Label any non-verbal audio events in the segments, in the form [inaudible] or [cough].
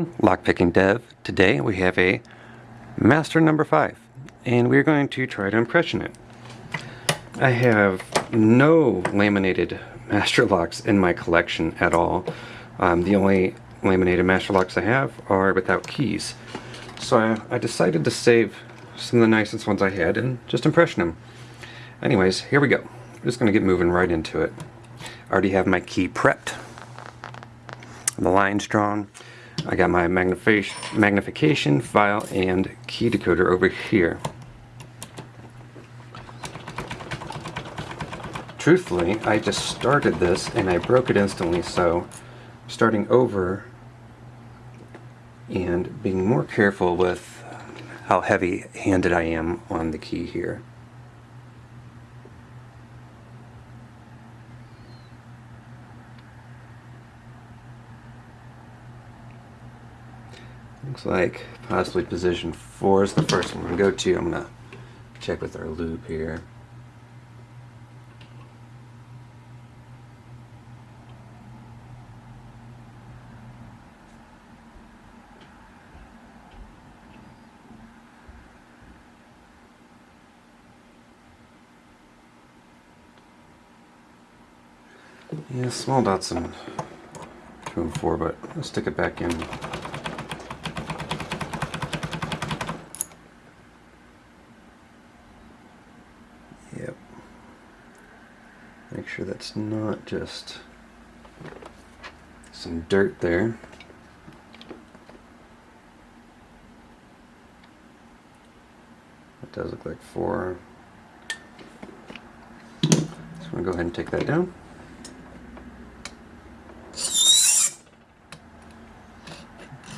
Hello, Lockpicking Dev. Today we have a Master number 5 and we're going to try to impression it. I have no laminated Master Locks in my collection at all. Um, the only laminated Master Locks I have are without keys. So I, I decided to save some of the nicest ones I had and just impression them. Anyways, here we go. I'm just going to get moving right into it. I already have my key prepped. The lines drawn. I got my magnification file and key decoder over here. Truthfully, I just started this and I broke it instantly, so starting over and being more careful with how heavy-handed I am on the key here. Looks like possibly position 4 is the first one going to go to. I'm to check with our loupe here. Yeah, small dots in 2 and 4, but let's stick it back in That's not just some dirt there. It does look like four. So I'm going to go ahead and take that down.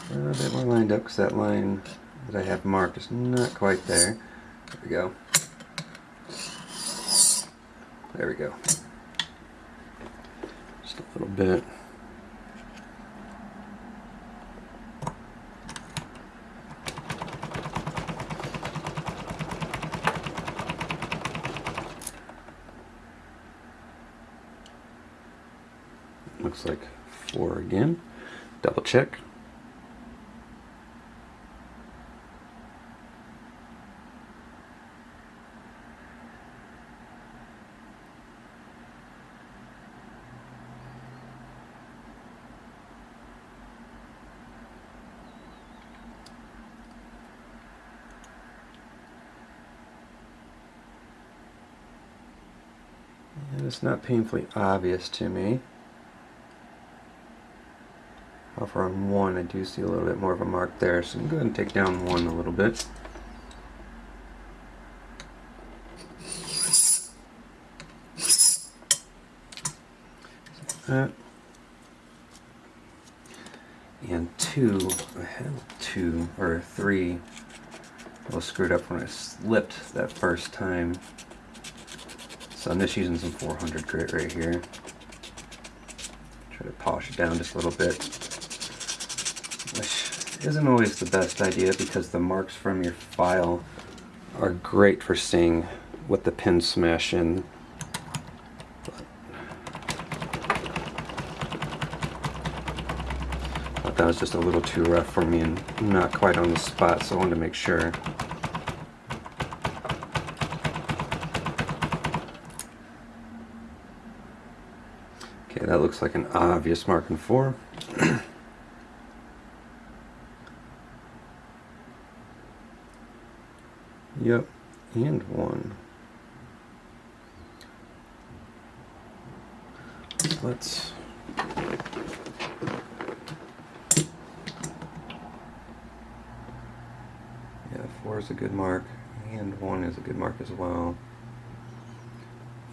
A little bit more lined up because that line that I have marked is not quite there. There we go. There we go a little bit. Looks like four again. Double check. And it's not painfully obvious to me. However, on one, I do see a little bit more of a mark there, so I'm going to take down one a little bit. That. And two, I had two, or three, I was screwed up when I slipped that first time. So I'm just using some 400 grit right here. Try to polish it down just a little bit. Which isn't always the best idea because the marks from your file are great for seeing what the pins smash in. But that was just a little too rough for me and not quite on the spot, so I wanted to make sure. That looks like an obvious mark in 4. [clears throat] yep, and 1. Let's... Yeah, 4 is a good mark, and 1 is a good mark as well.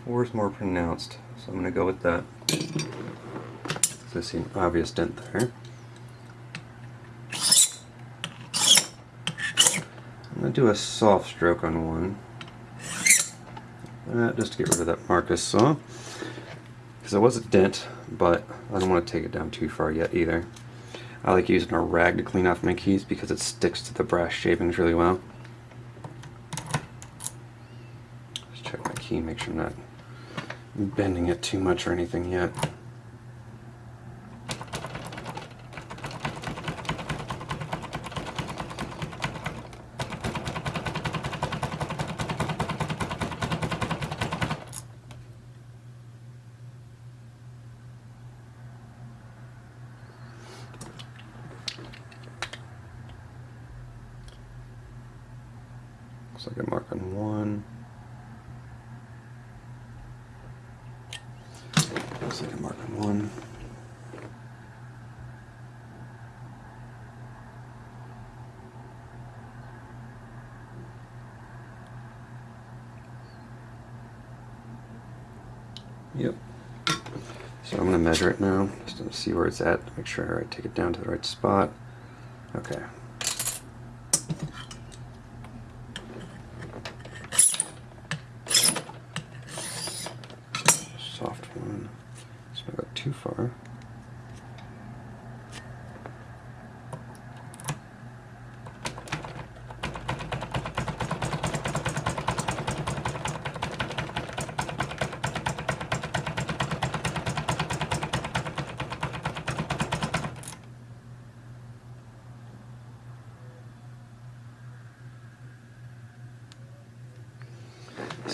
4 is more pronounced, so I'm going to go with that. I see an obvious dent there. I'm going to do a soft stroke on one. Uh, just to get rid of that Marcus saw. Because it was a dent, but I don't want to take it down too far yet either. I like using a rag to clean off my keys because it sticks to the brass shavings really well. Just check my key, make sure I'm not bending it too much or anything yet. Looks like a mark on one. Looks like a mark on one. Yep. So I'm going to measure it now, just to see where it's at, make sure I take it down to the right spot. Okay. Soft one. So I got too far.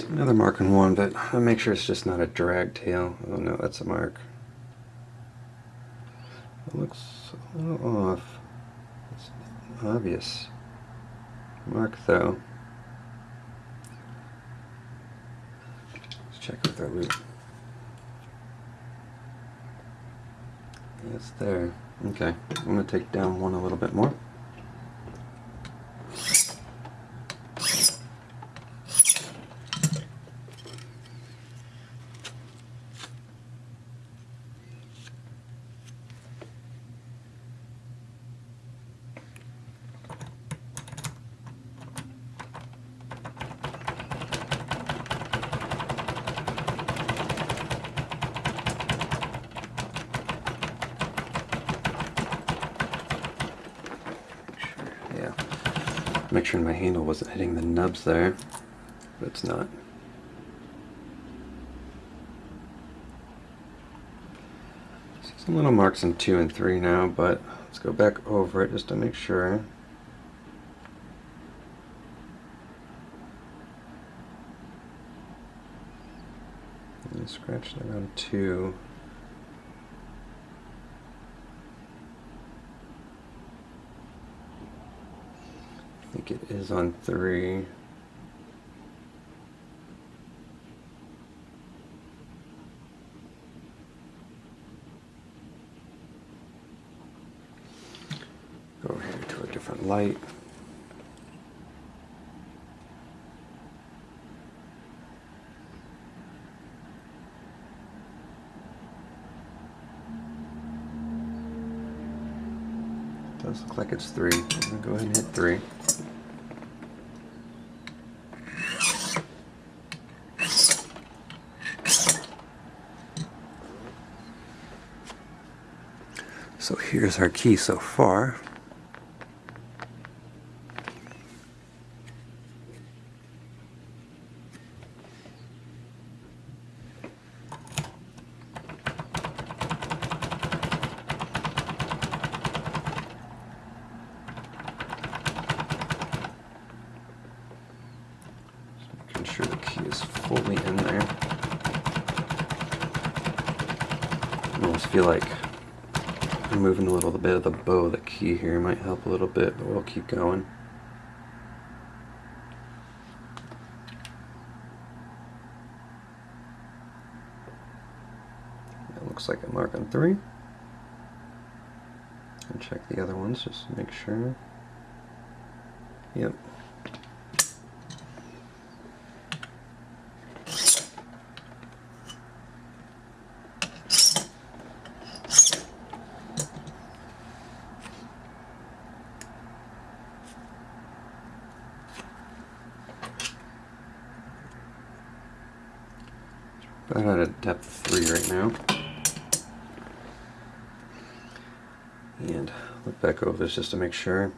Another mark on one, but I'll make sure it's just not a drag tail. Oh no, that's a mark. It looks a little off. It's obvious. Mark though. Let's check with our loupe. It's there. Okay, I'm going to take down one a little bit more. Make sure my handle wasn't hitting the nubs there, but it's not. See some little marks in 2 and 3 now, but let's go back over it just to make sure. Scratch around 2. Think it is on three. Go here to a different light. does look like it's three. I'm gonna go ahead and hit three. So here's our key so far. making sure the key is fully in there. I almost feel like Removing a little bit of the bow of the key here might help a little bit, but we'll keep going. It looks like a mark on three. And check the other ones just to make sure. Yep, About at a depth 3 right now. And look back over this just to make sure.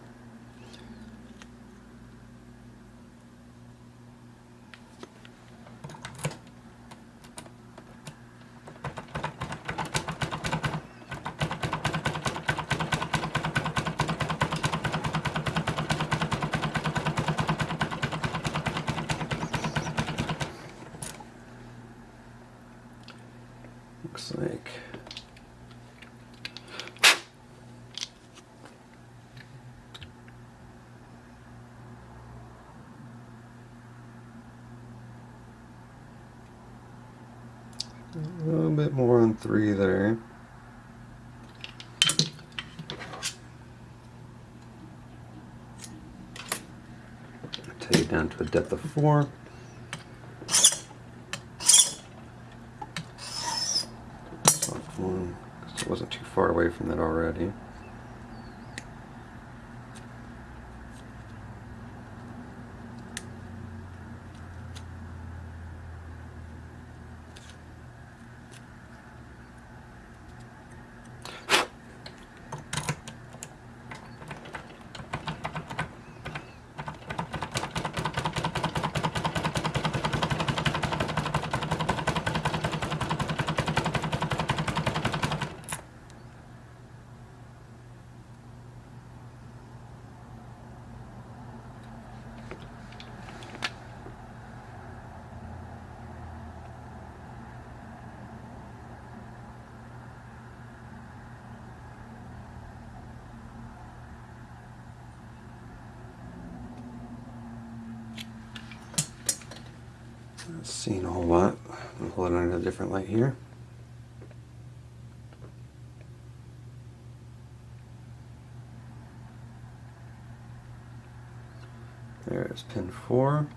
looks like. A little three there. Take it down to a depth of four. One, it wasn't too far away from that already. Seeing a whole lot. I'll hold it under a different light here. There's pin four.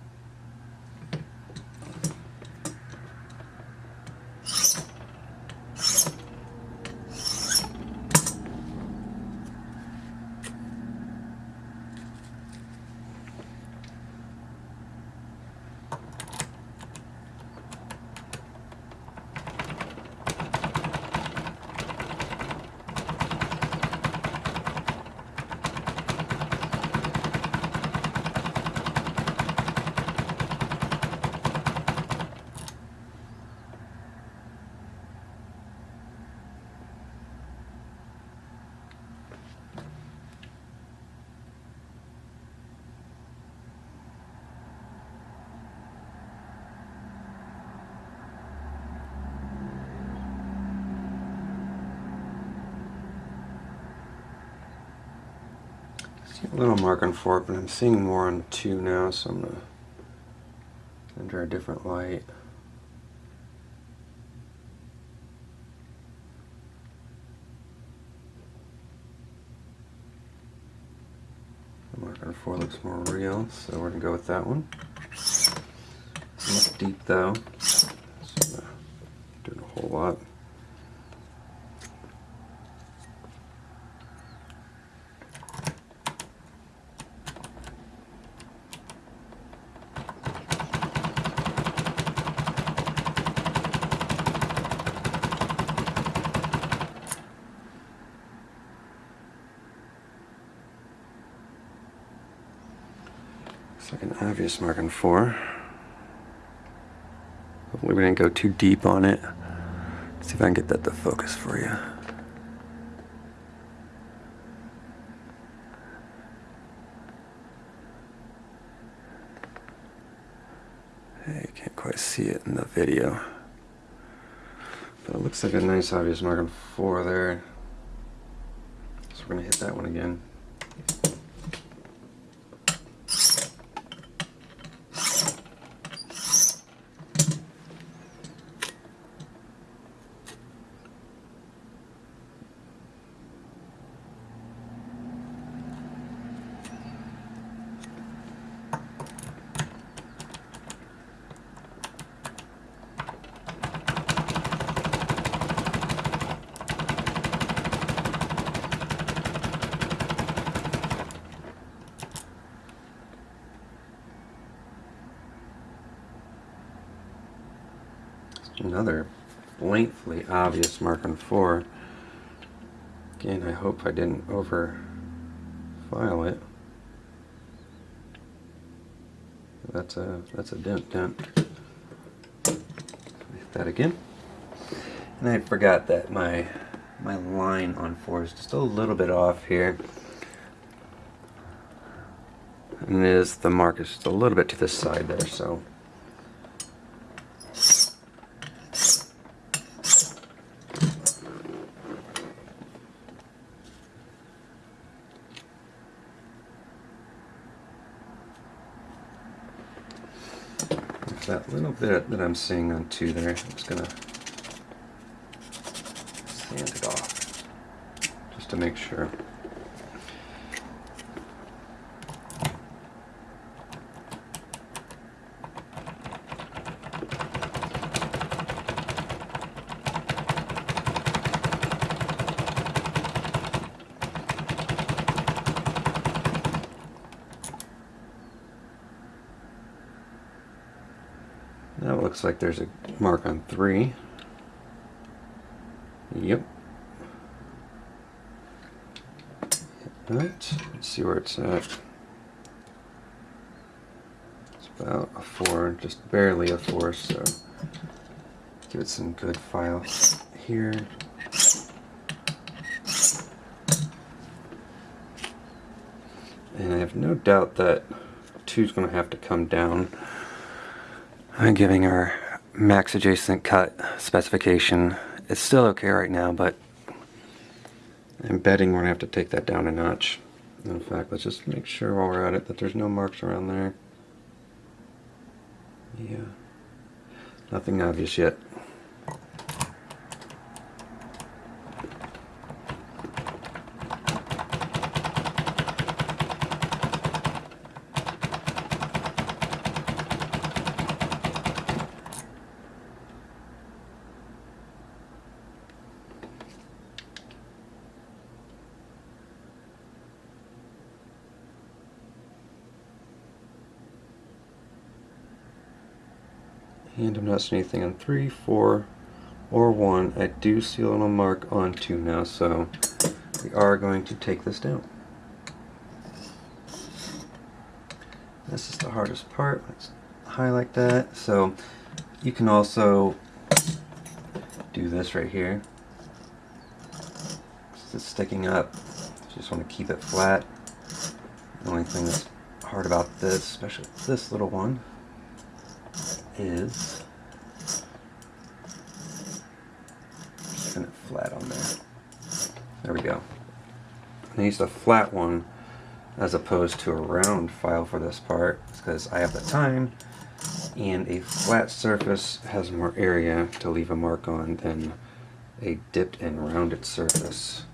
See a little mark on four, but I'm seeing more on two now, so I'm gonna under a different light. The mark on four looks more real, so we're gonna go with that one. Not deep though, so doing a whole lot. Looks like an obvious mark on four. Hopefully we didn't go too deep on it. see if I can get that to focus for you. Hey, you can't quite see it in the video. But it looks like a nice obvious mark on four there. So we're gonna hit that one again. Another lengthily obvious mark on four. Again, I hope I didn't over file it. That's a that's a dent dent. That again. And I forgot that my my line on four is just a little bit off here. And it is the mark is just a little bit to the side there, so I'm seeing on two there. I'm just gonna sand it off just to make sure. It looks like there's a mark on three. Yep. Let's see where it's at. It's about a four, just barely a four, so give it some good file here. And I have no doubt that two's going to have to come down. I'm giving our max adjacent cut specification. It's still okay right now, but I'm betting we're to have to take that down a notch. In fact, let's just make sure while we're at it that there's no marks around there. Yeah. Nothing obvious yet. Anything on 3, 4, or 1. I do see a little mark on 2 now, so we are going to take this down. This is the hardest part. Let's highlight that. So you can also do this right here. It's sticking up. Just want to keep it flat. The only thing that's hard about this, especially this little one, is keeping it flat on there. There we go. I use a flat one as opposed to a round file for this part because I have the time and a flat surface has more area to leave a mark on than a dipped and rounded surface.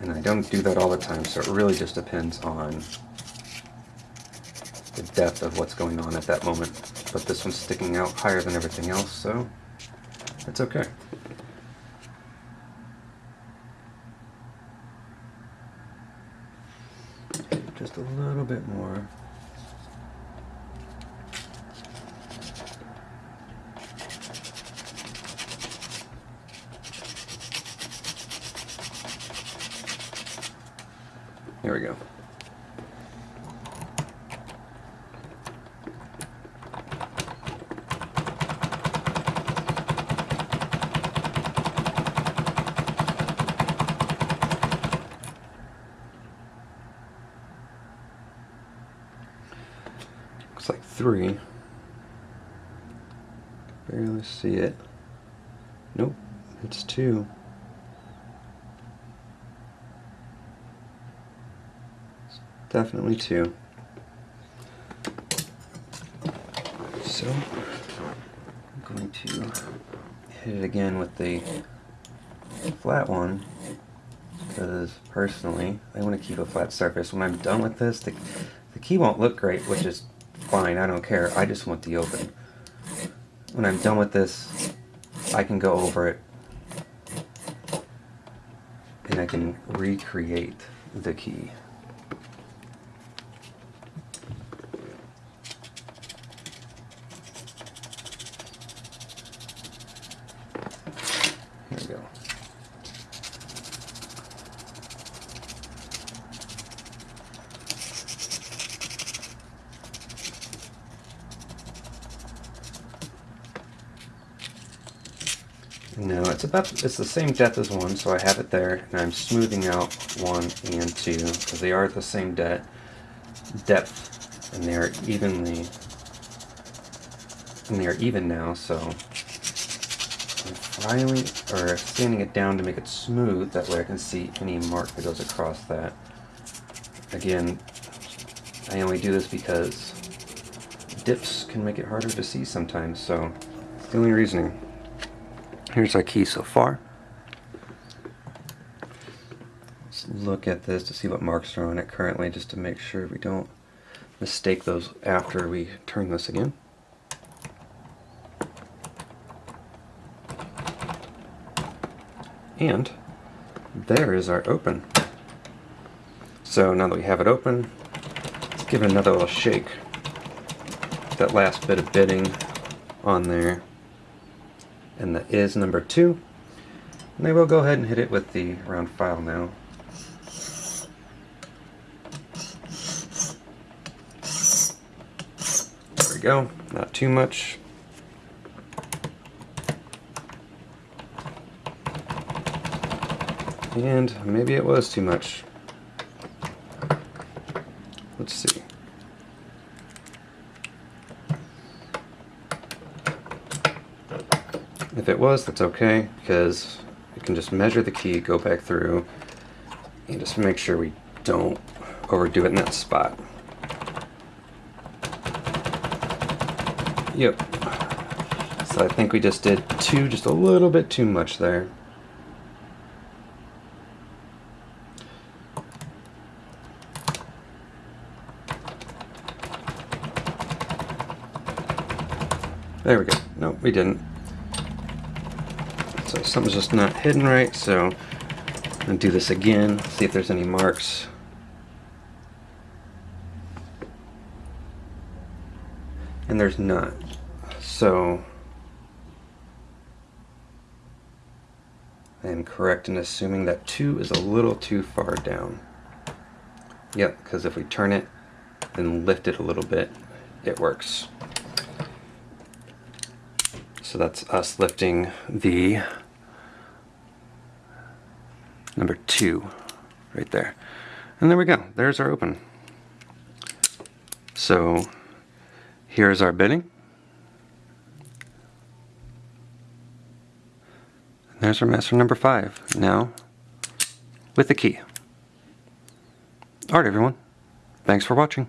And I don't do that all the time, so it really just depends on the depth of what's going on at that moment. But this one's sticking out higher than everything else, so it's okay. Just a little bit more. There we go. Looks like three. Barely see it. Nope, it's two. Definitely two. So, I'm going to hit it again with the flat one because personally I want to keep a flat surface. When I'm done with this, the, the key won't look great, which is fine, I don't care. I just want the open. When I'm done with this, I can go over it and I can recreate the key. Here we go. No, it's about it's the same depth as one, so I have it there, and I'm smoothing out one and two because they are the same de depth, and they are evenly and they are even now. So I'm filing or sanding it down to make it smooth. That way, I can see any mark that goes across that. Again, I only do this because dips can make it harder to see sometimes, so the only reasoning. Here's our key so far. Let's look at this to see what marks are on it currently, just to make sure we don't mistake those after we turn this again. And there is our open. So now that we have it open, let's give it another little shake. That last bit of bitting on there. And that is number two. And I will go ahead and hit it with the round file now. There we go, not too much. And maybe it was too much. Let's see. If it was, that's okay, because we can just measure the key, go back through, and just make sure we don't overdo it in that spot. Yep. So I think we just did two, just a little bit too much there. There we go. No, we didn't. So something's just not hidden right, so to do this again, see if there's any marks. And there's not. So I am correct in assuming that 2 is a little too far down. Yep, because if we turn it and lift it a little bit, it works. So that's us lifting the number two right there. And there we go. There's our open. So here's our bitting. And there's our master number five. Now with the key. Alright everyone. Thanks for watching.